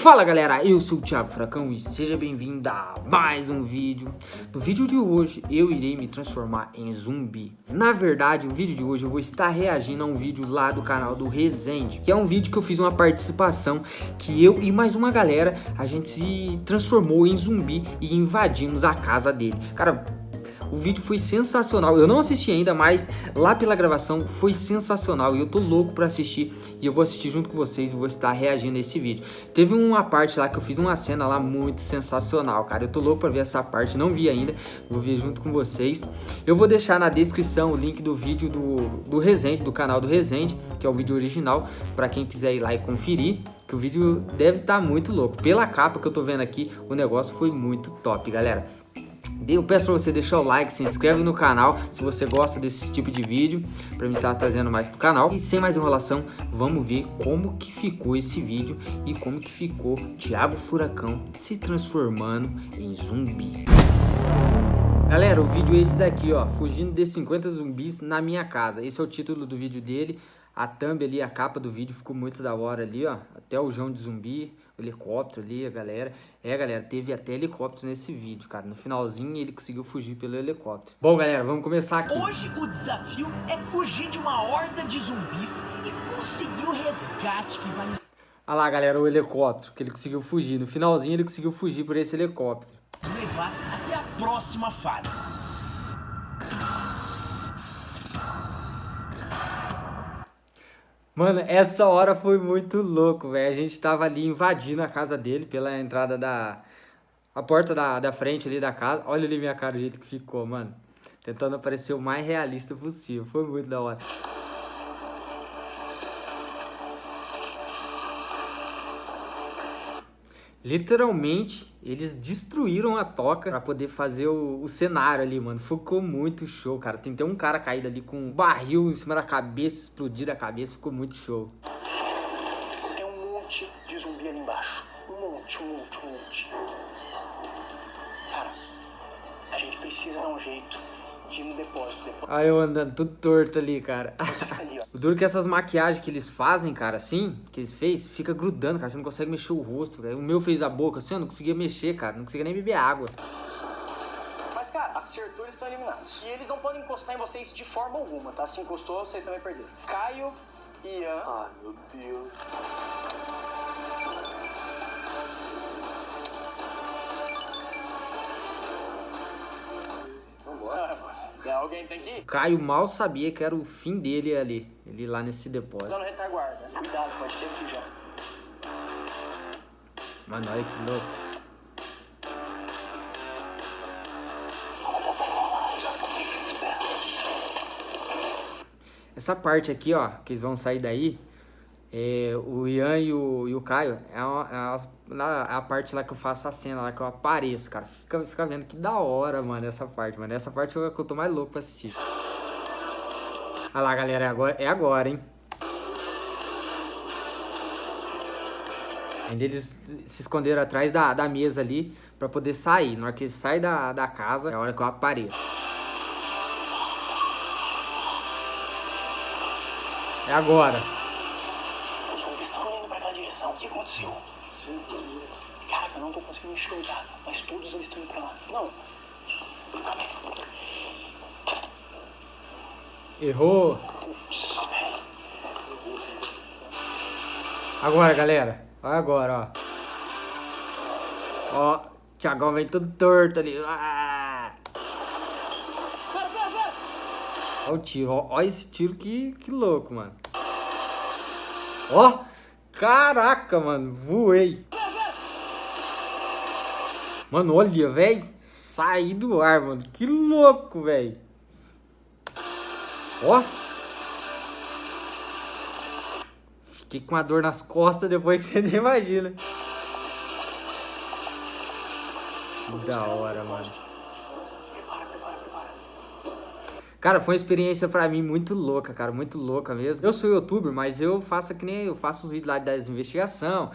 Fala galera, eu sou o Thiago Fracão e seja bem-vindo a mais um vídeo. No vídeo de hoje eu irei me transformar em zumbi. Na verdade, o vídeo de hoje eu vou estar reagindo a um vídeo lá do canal do Resende, que é um vídeo que eu fiz uma participação que eu e mais uma galera, a gente se transformou em zumbi e invadimos a casa dele. Cara, o vídeo foi sensacional. Eu não assisti ainda, mas lá pela gravação foi sensacional. E eu tô louco pra assistir. E eu vou assistir junto com vocês e vou estar reagindo a esse vídeo. Teve uma parte lá que eu fiz uma cena lá muito sensacional, cara. Eu tô louco pra ver essa parte, não vi ainda. Vou ver junto com vocês. Eu vou deixar na descrição o link do vídeo do, do Resende, do canal do Resende, que é o vídeo original, pra quem quiser ir lá e conferir que o vídeo deve estar tá muito louco. Pela capa que eu tô vendo aqui, o negócio foi muito top, galera. Eu peço para você deixar o like, se inscreve no canal se você gosta desse tipo de vídeo, para mim estar tá trazendo mais pro canal. E sem mais enrolação, vamos ver como que ficou esse vídeo e como que ficou Thiago Furacão se transformando em zumbi. Galera, o vídeo é esse daqui, ó, fugindo de 50 zumbis na minha casa. Esse é o título do vídeo dele. A thumb ali, a capa do vídeo ficou muito da hora ali, ó. Até o João de zumbi, o helicóptero ali, a galera. É, galera, teve até helicóptero nesse vídeo, cara. No finalzinho ele conseguiu fugir pelo helicóptero. Bom, galera, vamos começar aqui. Hoje o desafio é fugir de uma horda de zumbis e conseguir o resgate que vai... Olha lá, galera, o helicóptero, que ele conseguiu fugir. No finalzinho ele conseguiu fugir por esse helicóptero. Levar até a próxima fase. Mano, essa hora foi muito louco, velho. A gente tava ali invadindo a casa dele pela entrada da... A porta da, da frente ali da casa. Olha ali minha cara, o jeito que ficou, mano. Tentando aparecer o mais realista possível. Foi muito da hora. Literalmente, eles destruíram a toca pra poder fazer o, o, cenário ali, mano. Ficou muito show, cara. Tem até um cara caído ali com um barril em cima da cabeça, explodir a cabeça. Ficou muito show. Tem um monte de zumbi ali embaixo. Um monte, um monte, um monte. Cara, a gente precisa dar um jeito no depósito. depósito. Aí eu andando tudo torto ali, cara. O duro é que essas maquiagens que eles fazem, cara, assim, que eles fez, fica grudando, cara. Você não consegue mexer o rosto, cara. O meu fez a boca, assim, eu não conseguia mexer, cara. Não conseguia nem beber água. Mas, cara, acertou, eles estão eliminados. E eles não podem encostar em vocês de forma alguma, tá? Se encostou, vocês também perderam. Caio, Ian... Ai, meu Deus. Alguém tem que ir? Caio mal sabia que era o fim dele ali, ele lá nesse depósito. Dando retaguarda. Cuidado, pode ser aqui já. Mano, olha que louco. Essa parte aqui, ó, que eles vão sair daí, é, o Ian e o, e o Caio, é, uma, é, a, é, a, parte lá que eu faço a cena, lá que eu apareço, cara. Fica, fica vendo que da hora, mano, essa parte, mano. Essa parte é que eu tô mais louco pra assistir. Olha lá, galera, é agora, é agora hein. Ainda eles se esconderam atrás da, da mesa ali pra poder sair. Na hora que eles saem da, da casa, é a hora que eu apareço. É agora. Que aconteceu? Caraca, eu não tô conseguindo enxergar, mas todos eles estão indo pra lá. Não. Errou. Agora, galera. Olha agora, ó. Ó, Thiagão vem tudo torto ali. Ah! Olha o tiro, ó, ó esse tiro que, que louco, mano. Ó, Caraca, mano, voei. Mano, olha, velho. Saí do ar, mano. Que louco, velho. Ó. Fiquei com a dor nas costas depois que você nem imagina. Que da hora, mano. Cara, foi uma experiência pra mim muito louca, cara, muito louca mesmo. Eu sou youtuber, mas eu faço que nem eu faço os vídeos lá das investigação,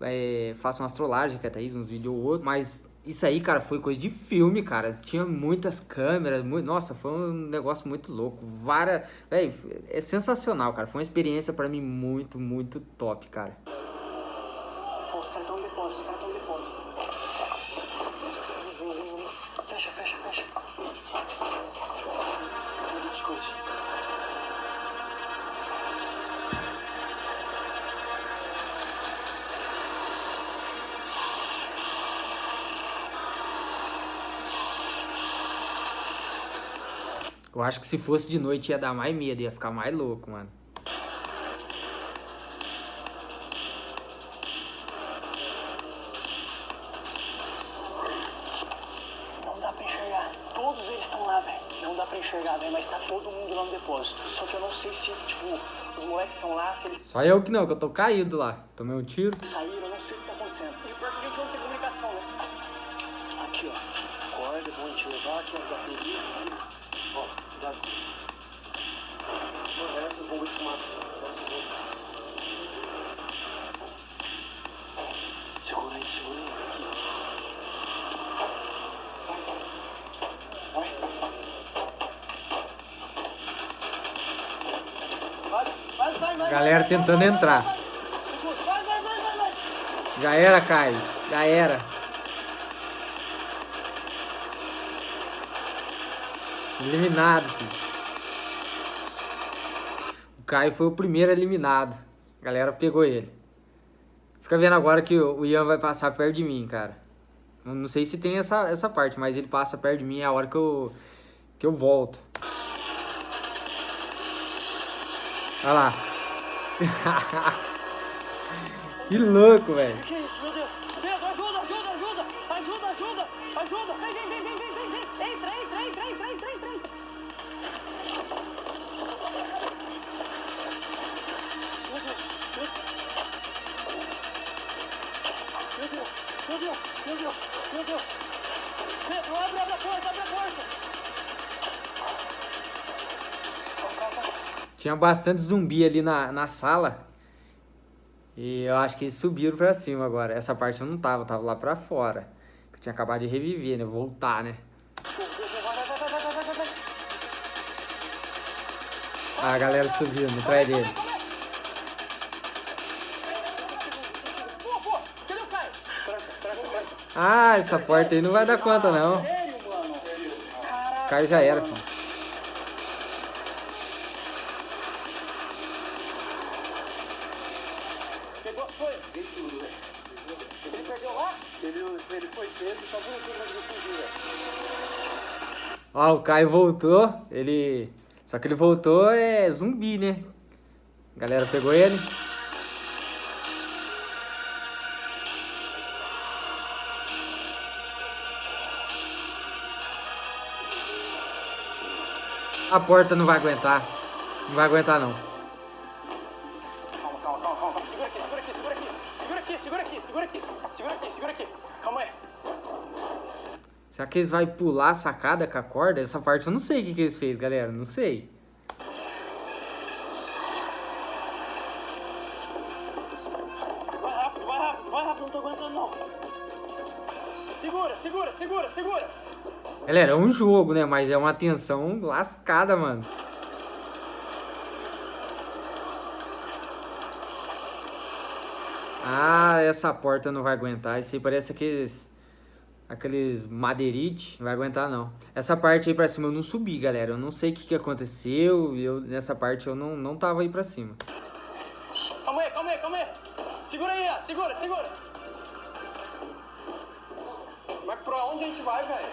é, faço uma astrolagem, que até isso, uns vídeos ou outro, mas isso aí, cara, foi coisa de filme, cara. Tinha muitas câmeras, muito, nossa, foi um negócio muito louco. Várias, véio, é sensacional, cara. Foi uma experiência pra mim muito, muito top, cara. No depósito. Fecha, fecha, fecha. Coisas. Eu acho que se fosse de noite ia dar mais medo, ia ficar mais louco, mano. Moleques estão lá, eles Só eu que não, que eu tô caído lá. Tomei um tiro. saíram, eu tentando entrar. Já era, Caio. Já era. Eliminado, filho. O Caio foi o primeiro eliminado. A galera pegou ele. Fica vendo agora que o Ian vai passar perto de mim, cara. Não sei se tem essa, essa parte, mas ele passa perto de mim é a hora que eu, que eu volto. Olha lá. que louco, velho. Que isso, meu Deus? Pedro, ajuda, ajuda, ajuda! Ajuda, ajuda! Ajuda! Vem, vem, vem, vem, vem, vem, entra, entra, entra, entra, entra, entra! Meu Deus, meu Deus, meu Deus, meu Deus, meu Deus! Pedro, abre, abre a porta, abre a porta! Calma, calma, calma. Tinha bastante zumbi ali na, na sala. E eu acho que eles subiram pra cima agora. Essa parte eu não tava, eu tava lá pra fora. Eu tinha acabado de reviver, né? Voltar, né? Ah, a galera subindo atrás dele. Ah, essa porta aí não vai dar conta, não. Caio já era, filho. Pegou, foi? Ele perdeu lá? Ele, ele foi preso, só viu velho. Ó, o Caio voltou. Ele. Só que ele voltou é zumbi, né? A galera pegou ele. A porta não vai aguentar. Não vai aguentar, não. Segura aqui, segura aqui. Segura aqui. Calma aí. Será que eles vão pular a sacada com a corda? Essa parte eu não sei o que, que eles fez, galera. Não sei. Vai rápido, vai rápido, vai rápido. Não tô aguentando, não. Segura, segura, segura, segura. Galera, é um jogo, né? Mas é uma tensão lascada, mano. Ah, essa porta não vai aguentar. Isso aí parece aqueles... Aqueles madeirite. Não vai aguentar, não. Essa parte aí pra cima eu não subi, galera. Eu não sei o que, que aconteceu. Eu, nessa parte eu não, não tava aí pra cima. Calma aí, calma aí, calma aí. Segura aí, ó. Segura, segura. Mas pra onde a gente vai, velho?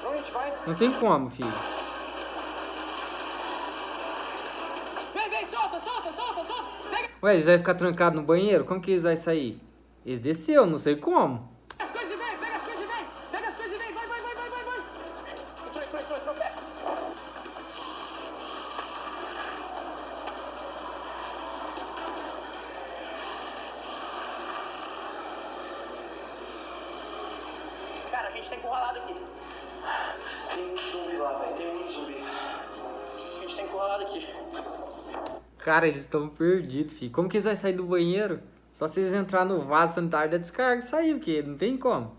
Pra onde a gente vai? Não tem como, filho. Vem, vem, solta, solta, solta, solta. Ué, eles vão ficar trancados no banheiro? Como que eles vão sair? Eles desceu, não sei como. as coisas e vem, pega as coisas e vem. Pega as coisas e vem, vai, vai, vai, vai, vai, vai. Entrou, entrou, entrou, entrou, peça. Cara, a gente tá encurralado aqui. Tem muito zumbi lá, velho. Tem muito zumbi. A gente tá encurralado aqui. Cara, eles estão perdidos, filho. Como que eles vão sair do banheiro? Só se eles entrar no vaso sanitário da descarga e sair, porque não tem como.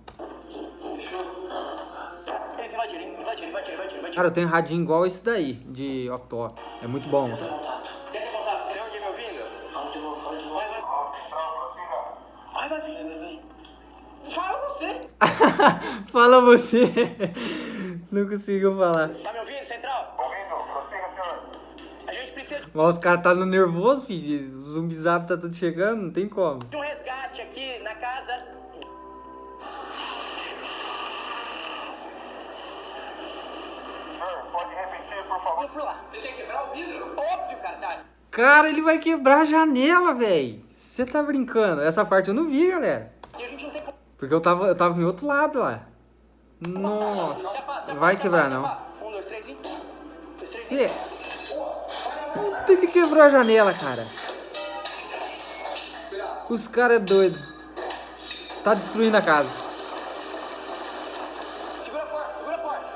Eles invadiram, invadiram, invadiram, invadiram. Cara, eu tenho um radinho igual esse daí, de Octo. É muito bom. Tenta contato. Tenta contato. Tem alguém me ouvindo? Fala de novo, fala de novo. Vai, vai. Vai, vai, vai. Fala você! Fala você. Não conseguiu falar. Tá me ouvindo, Central? Ouvindo, prossiga, senhor. A gente precisa Mas os caras tá no nervoso, filho. Os zumbizados tá tudo chegando, não tem como. de um resgate aqui na casa. Pode repetir, por favor? Lá. Você quer quebrar o vidro? Óbvio, cara? Cara, ele vai quebrar a janela, velho. Você tá brincando? Essa parte eu não vi, galera. Tem. Porque eu tava, eu tava em outro lado lá. Nossa. Vai quebrar, não. Um, dois, três. Dois, três e. Você... Puta, ele quebrou a janela, cara. Os caras é doido. Tá destruindo a casa. Segura a porta, segura a porta.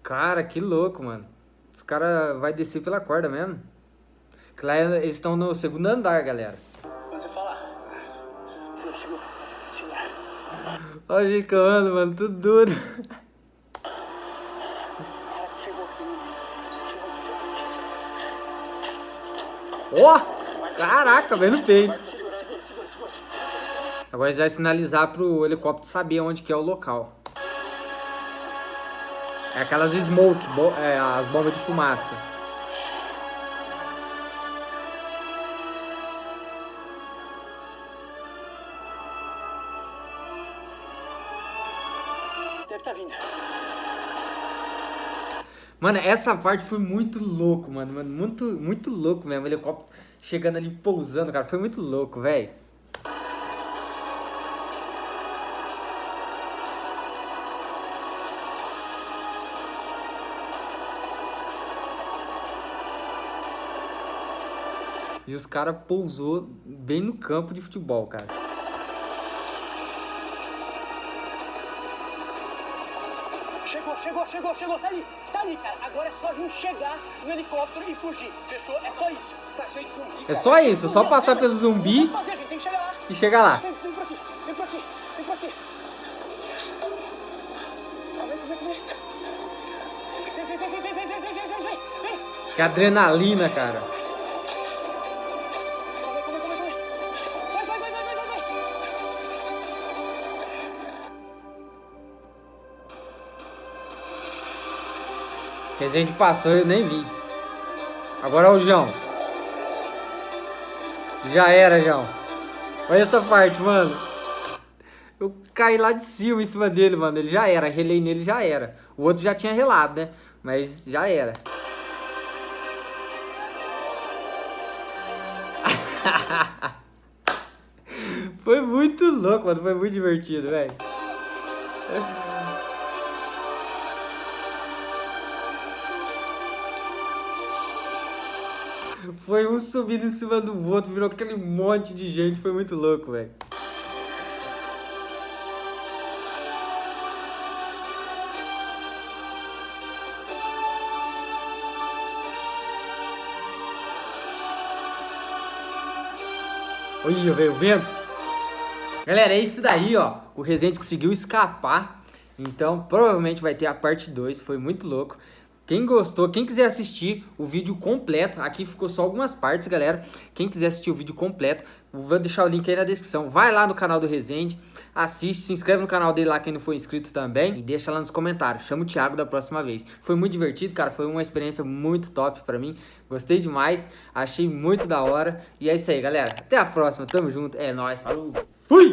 Cara, que louco, mano. Os caras vai descer pela corda mesmo. Que lá eles estão no segundo andar, galera. Você falar. Segura, segura. Segura. Olha o que ando, mano, tudo duro. Ó! Caraca, bem no peito. Agora eles vai sinalizar pro helicóptero saber onde que é o local. É aquelas smoke, bo- é, as bombas de fumaça. Mano, essa parte foi muito louco, mano. mano muito, muito louco mesmo. O helicóptero chegando ali, pousando, cara. Foi muito louco, velho. E os caras pousou bem no campo de futebol, cara. Chegou, chegou, chegou, chegou. Tá ali, tá ali, cara. Agora é só a gente chegar no helicóptero e fugir. Fechou? É só isso. Tá cheio de zumbi. É só isso, só passar pelo zumbi fazer, gente. Tem que chegar lá. e chegar lá. Vem, vem por aqui, vem por aqui, vem por aqui. Vem, vem, vem, Resende passou, eu nem vi. Agora é o João. Já era, João. Olha essa parte, mano. Eu caí lá de cima em cima dele, mano. Ele já era. Relei nele, já era. O outro já tinha relado, né? Mas já era. Foi muito louco, mano. Foi muito divertido, velho. Foi um subindo em cima do outro, virou aquele monte de gente. Foi muito louco, velho. Olha, veio o vento. Galera, é isso daí, ó. O Resident conseguiu escapar. Então, provavelmente vai ter a parte 2. Foi muito louco. Quem gostou, quem quiser assistir o vídeo completo, aqui ficou só algumas partes, galera. Quem quiser assistir o vídeo completo, vou deixar o link aí na descrição. Vai lá no canal do Resende, assiste, se inscreve no canal dele lá quem não for inscrito também e deixa lá nos comentários. Chama o Thiago da próxima vez. Foi muito divertido, cara, foi uma experiência muito top pra mim. Gostei demais, achei muito da hora. E é isso aí, galera. Até a próxima, tamo junto. É nóis, falou. Fui!